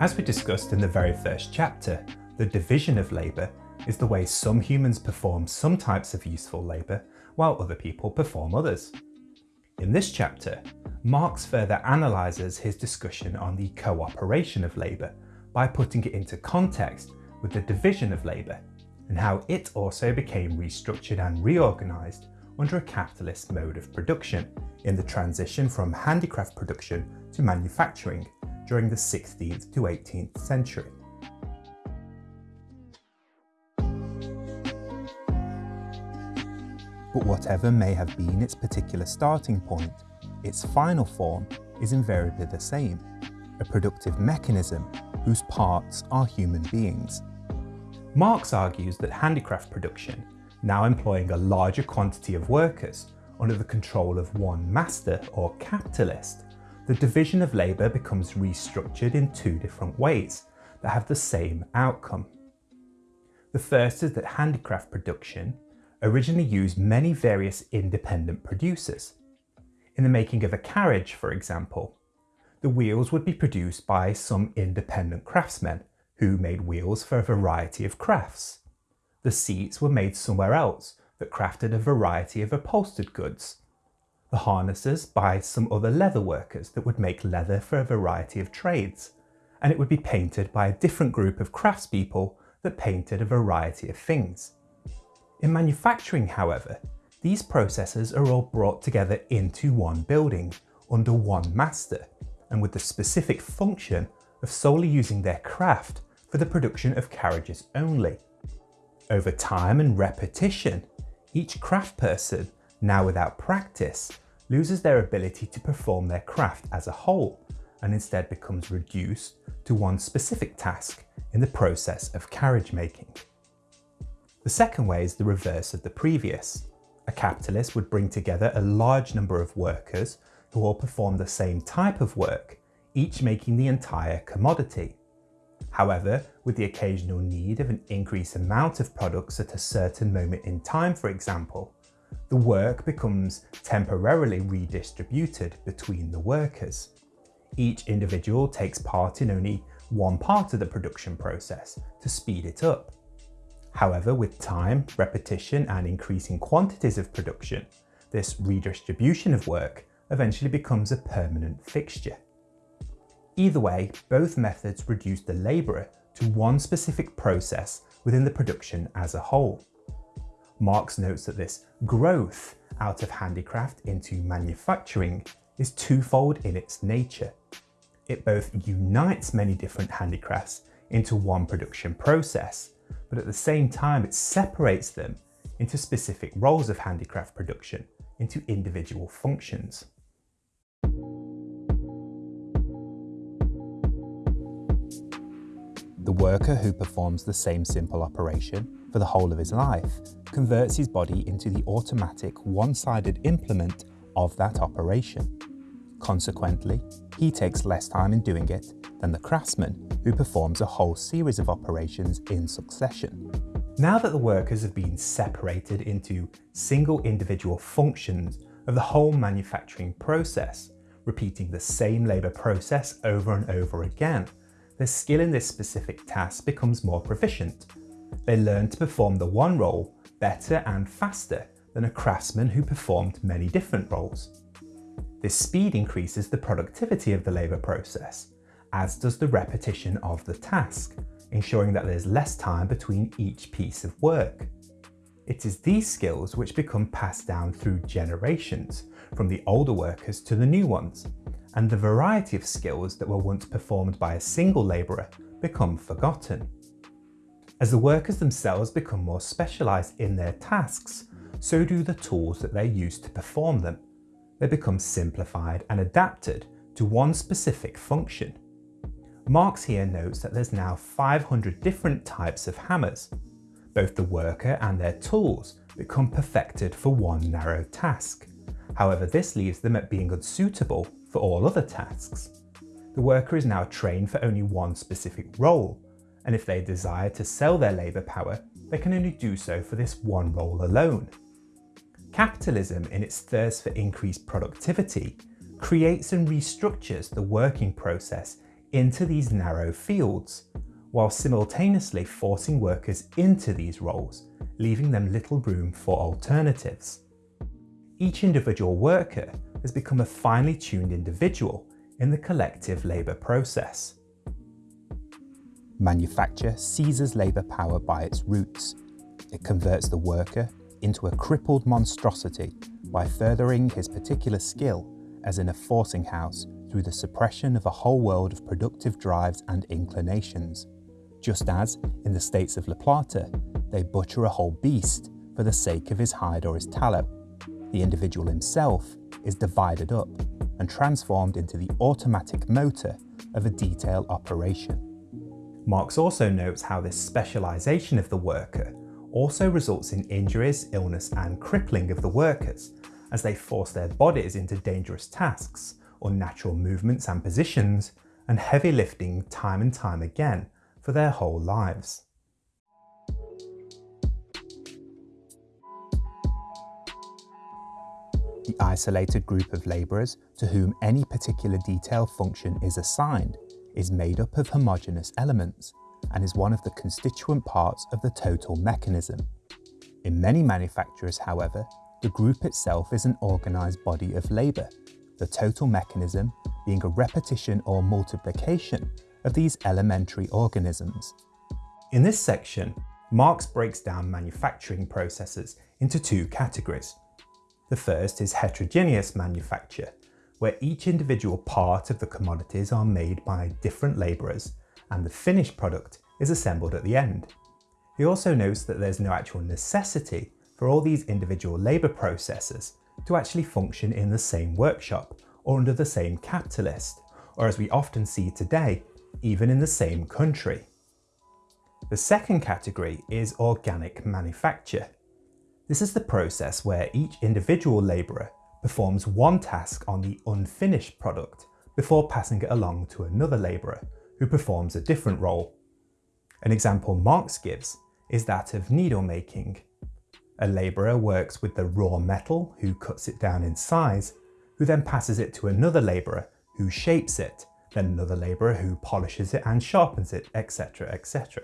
As we discussed in the very first chapter, the division of labour is the way some humans perform some types of useful labour while other people perform others. In this chapter, Marx further analyses his discussion on the cooperation of labour by putting it into context with the division of labour and how it also became restructured and reorganised under a capitalist mode of production in the transition from handicraft production to manufacturing during the 16th to 18th century. But whatever may have been its particular starting point, its final form is invariably the same, a productive mechanism whose parts are human beings. Marx argues that handicraft production, now employing a larger quantity of workers under the control of one master or capitalist, the division of labour becomes restructured in two different ways that have the same outcome. The first is that handicraft production originally used many various independent producers. In the making of a carriage, for example, the wheels would be produced by some independent craftsmen who made wheels for a variety of crafts. The seats were made somewhere else that crafted a variety of upholstered goods. The harnesses by some other leather workers that would make leather for a variety of trades. And it would be painted by a different group of craftspeople that painted a variety of things. In manufacturing, however, these processes are all brought together into one building, under one master, and with the specific function of solely using their craft for the production of carriages only. Over time and repetition, each craft person, now without practice, loses their ability to perform their craft as a whole and instead becomes reduced to one specific task in the process of carriage making. The second way is the reverse of the previous. A capitalist would bring together a large number of workers who all perform the same type of work, each making the entire commodity. However, with the occasional need of an increased amount of products at a certain moment in time, for example, the work becomes temporarily redistributed between the workers. Each individual takes part in only one part of the production process to speed it up. However, with time, repetition and increasing quantities of production, this redistribution of work eventually becomes a permanent fixture. Either way, both methods reduce the labourer to one specific process within the production as a whole. Marx notes that this growth out of handicraft into manufacturing is twofold in its nature. It both unites many different handicrafts into one production process but at the same time it separates them into specific roles of handicraft production, into individual functions. The worker who performs the same simple operation for the whole of his life converts his body into the automatic one-sided implement of that operation. Consequently, he takes less time in doing it than the craftsman who performs a whole series of operations in succession. Now that the workers have been separated into single individual functions of the whole manufacturing process, repeating the same labour process over and over again, their skill in this specific task becomes more proficient. They learn to perform the one role better and faster than a craftsman who performed many different roles. This speed increases the productivity of the labour process, as does the repetition of the task, ensuring that there's less time between each piece of work. It is these skills which become passed down through generations, from the older workers to the new ones, and the variety of skills that were once performed by a single labourer become forgotten. As the workers themselves become more specialised in their tasks, so do the tools that they use to perform them. They become simplified and adapted to one specific function. Marx here notes that there's now 500 different types of hammers. Both the worker and their tools become perfected for one narrow task. However, this leaves them at being unsuitable for all other tasks. The worker is now trained for only one specific role, and if they desire to sell their labour power, they can only do so for this one role alone. Capitalism, in its thirst for increased productivity, creates and restructures the working process into these narrow fields, while simultaneously forcing workers into these roles, leaving them little room for alternatives. Each individual worker has become a finely tuned individual in the collective labour process. Manufacture seizes labour power by its roots. It converts the worker into a crippled monstrosity by furthering his particular skill as in a forcing house through the suppression of a whole world of productive drives and inclinations, just as, in the states of La Plata, they butcher a whole beast for the sake of his hide or his tallow. The individual himself is divided up and transformed into the automatic motor of a detail operation. Marx also notes how this specialisation of the worker also results in injuries, illness and crippling of the workers as they force their bodies into dangerous tasks, unnatural movements and positions, and heavy lifting time and time again for their whole lives. The isolated group of labourers to whom any particular detail function is assigned is made up of homogeneous elements and is one of the constituent parts of the total mechanism. In many manufacturers, however, the group itself is an organised body of labour, the total mechanism being a repetition or multiplication of these elementary organisms. In this section, Marx breaks down manufacturing processes into two categories. The first is heterogeneous manufacture, where each individual part of the commodities are made by different labourers and the finished product is assembled at the end. He also notes that there's no actual necessity for all these individual labour processes to actually function in the same workshop or under the same capitalist, or as we often see today, even in the same country. The second category is organic manufacture. This is the process where each individual labourer performs one task on the unfinished product before passing it along to another labourer who performs a different role. An example Marx gives is that of needle making. A labourer works with the raw metal who cuts it down in size, who then passes it to another labourer who shapes it, then another labourer who polishes it and sharpens it, etc, etc.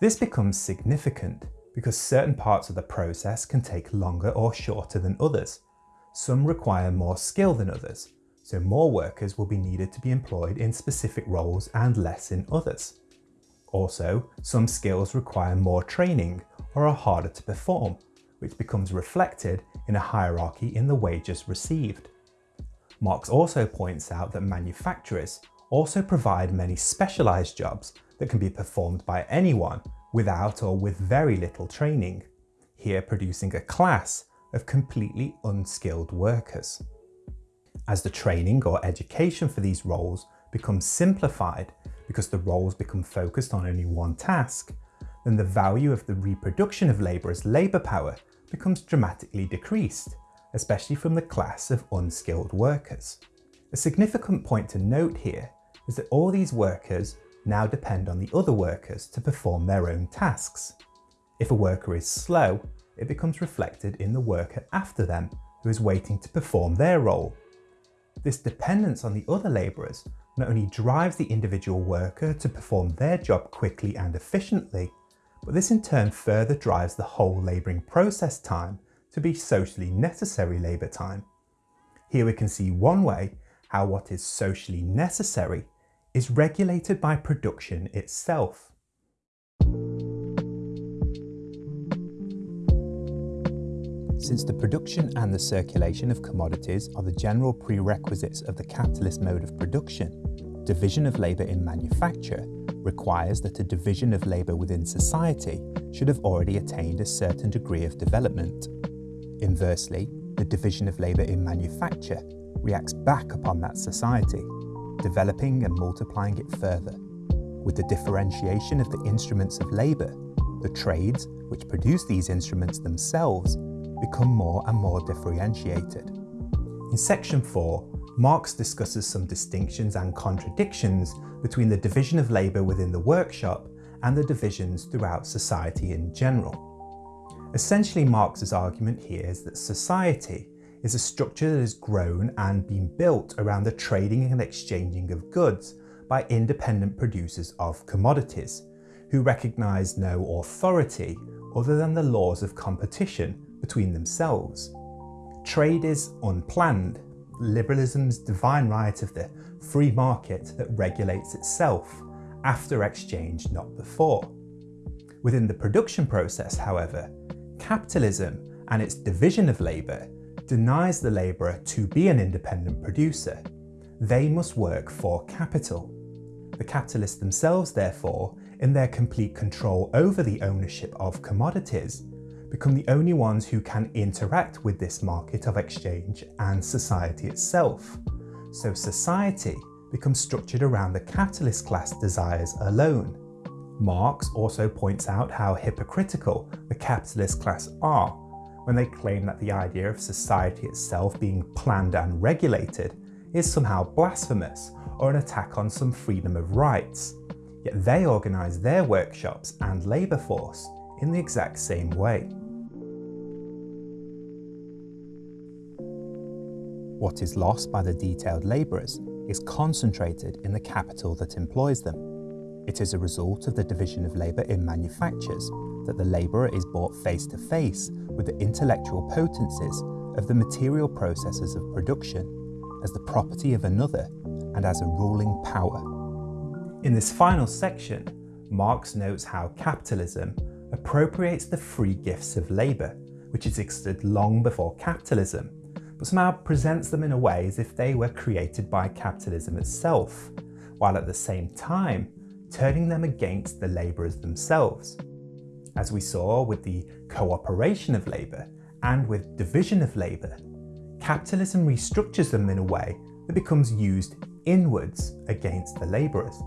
This becomes significant because certain parts of the process can take longer or shorter than others. Some require more skill than others, so more workers will be needed to be employed in specific roles and less in others. Also, some skills require more training or are harder to perform, which becomes reflected in a hierarchy in the wages received. Marx also points out that manufacturers also provide many specialised jobs that can be performed by anyone without or with very little training, here producing a class of completely unskilled workers. As the training or education for these roles becomes simplified because the roles become focused on only one task, then the value of the reproduction of labour as labour power becomes dramatically decreased, especially from the class of unskilled workers. A significant point to note here is that all these workers now depend on the other workers to perform their own tasks. If a worker is slow, it becomes reflected in the worker after them who is waiting to perform their role this dependence on the other labourers not only drives the individual worker to perform their job quickly and efficiently, but this in turn further drives the whole labouring process time to be socially necessary labour time. Here we can see one way how what is socially necessary is regulated by production itself. Since the production and the circulation of commodities are the general prerequisites of the capitalist mode of production, division of labour in manufacture requires that a division of labour within society should have already attained a certain degree of development. Inversely, the division of labour in manufacture reacts back upon that society, developing and multiplying it further. With the differentiation of the instruments of labour, the trades which produce these instruments themselves become more and more differentiated. In section 4, Marx discusses some distinctions and contradictions between the division of labour within the workshop and the divisions throughout society in general. Essentially Marx's argument here is that society is a structure that has grown and been built around the trading and exchanging of goods by independent producers of commodities, who recognise no authority other than the laws of competition between themselves. Trade is unplanned, liberalism's divine right of the free market that regulates itself after exchange, not before. Within the production process, however, capitalism and its division of labour denies the labourer to be an independent producer. They must work for capital. The capitalists themselves, therefore, in their complete control over the ownership of commodities, become the only ones who can interact with this market of exchange and society itself. So society becomes structured around the capitalist class desires alone. Marx also points out how hypocritical the capitalist class are when they claim that the idea of society itself being planned and regulated is somehow blasphemous or an attack on some freedom of rights. Yet they organise their workshops and labour force in the exact same way. What is lost by the detailed labourers is concentrated in the capital that employs them. It is a result of the division of labour in manufactures that the labourer is brought face to face with the intellectual potencies of the material processes of production as the property of another and as a ruling power. In this final section, Marx notes how capitalism appropriates the free gifts of labour, which existed long before capitalism, but somehow presents them in a way as if they were created by capitalism itself, while at the same time turning them against the labourers themselves. As we saw with the cooperation of labour and with division of labour, capitalism restructures them in a way that becomes used inwards against the labourers.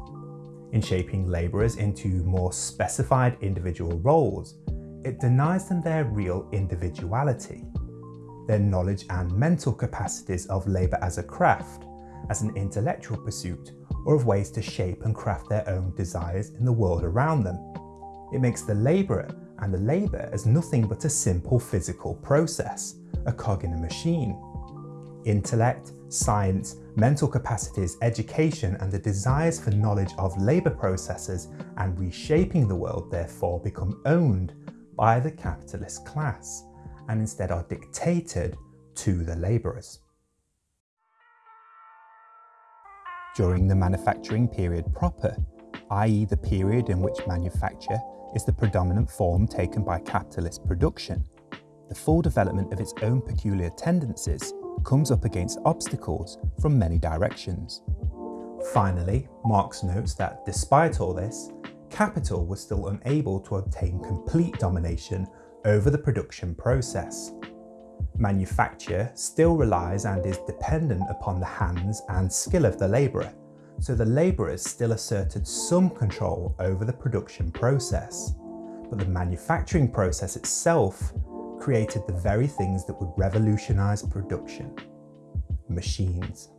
In shaping labourers into more specified individual roles, it denies them their real individuality their knowledge and mental capacities of labour as a craft, as an intellectual pursuit, or of ways to shape and craft their own desires in the world around them. It makes the labourer and the labour as nothing but a simple physical process, a cog in a machine. Intellect, science, mental capacities, education and the desires for knowledge of labour processes and reshaping the world therefore become owned by the capitalist class and instead are dictated to the labourers. During the manufacturing period proper, i.e. the period in which manufacture is the predominant form taken by capitalist production, the full development of its own peculiar tendencies comes up against obstacles from many directions. Finally, Marx notes that despite all this, capital was still unable to obtain complete domination over the production process. Manufacture still relies and is dependent upon the hands and skill of the labourer, so the labourers still asserted some control over the production process. But the manufacturing process itself created the very things that would revolutionise production. Machines.